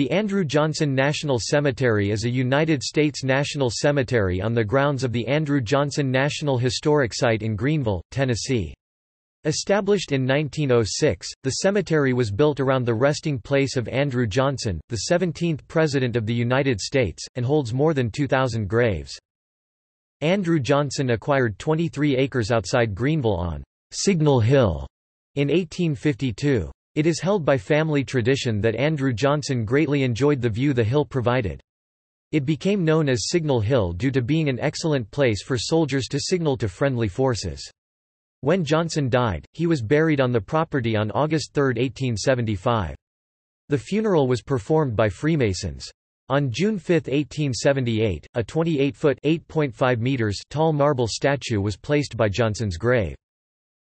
The Andrew Johnson National Cemetery is a United States national cemetery on the grounds of the Andrew Johnson National Historic Site in Greeneville, Tennessee. Established in 1906, the cemetery was built around the resting place of Andrew Johnson, the 17th President of the United States, and holds more than 2,000 graves. Andrew Johnson acquired 23 acres outside Greeneville on Signal Hill in 1852. It is held by family tradition that Andrew Johnson greatly enjoyed the view the hill provided. It became known as Signal Hill due to being an excellent place for soldiers to signal to friendly forces. When Johnson died, he was buried on the property on August 3, 1875. The funeral was performed by Freemasons. On June 5, 1878, a 28-foot (8.5 meters) tall marble statue was placed by Johnson's grave.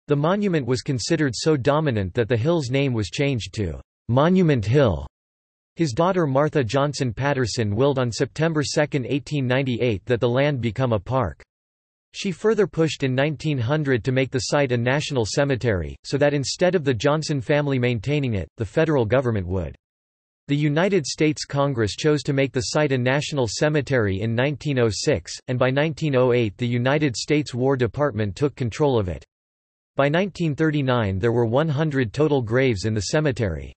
The monument was considered so dominant that the hill's name was changed to Monument Hill. His daughter Martha Johnson Patterson willed on September 2, 1898 that the land become a park. She further pushed in 1900 to make the site a national cemetery, so that instead of the Johnson family maintaining it, the federal government would. The United States Congress chose to make the site a national cemetery in 1906, and by 1908 the United States War Department took control of it. By 1939 there were 100 total graves in the cemetery.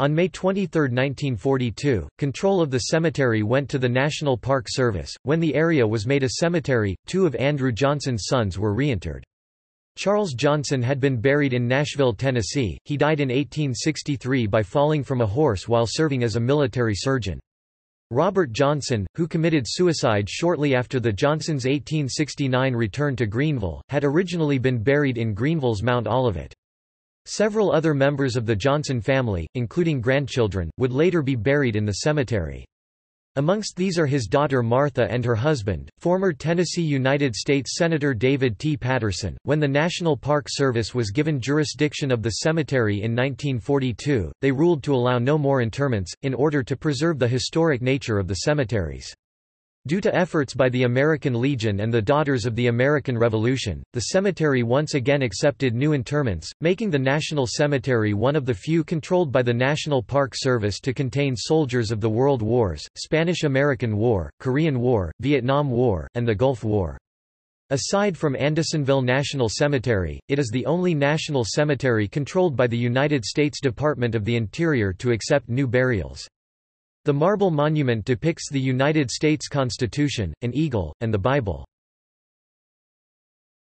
On May 23, 1942, control of the cemetery went to the National Park Service. When the area was made a cemetery, two of Andrew Johnson's sons were reinterred. Charles Johnson had been buried in Nashville, Tennessee. He died in 1863 by falling from a horse while serving as a military surgeon. Robert Johnson, who committed suicide shortly after the Johnsons' 1869 return to Greeneville, had originally been buried in Greeneville's Mount Olivet. Several other members of the Johnson family, including grandchildren, would later be buried in the cemetery. Amongst these are his daughter Martha and her husband, former Tennessee United States Senator David T. Patterson. When the National Park Service was given jurisdiction of the cemetery in 1942, they ruled to allow no more interments, in order to preserve the historic nature of the cemeteries. Due to efforts by the American Legion and the Daughters of the American Revolution, the cemetery once again accepted new interments, making the National Cemetery one of the few controlled by the National Park Service to contain soldiers of the World Wars, Spanish–American War, Korean War, Vietnam War, and the Gulf War. Aside from Andersonville National Cemetery, it is the only national cemetery controlled by the United States Department of the Interior to accept new burials. The marble monument depicts the United States Constitution, an eagle, and the Bible.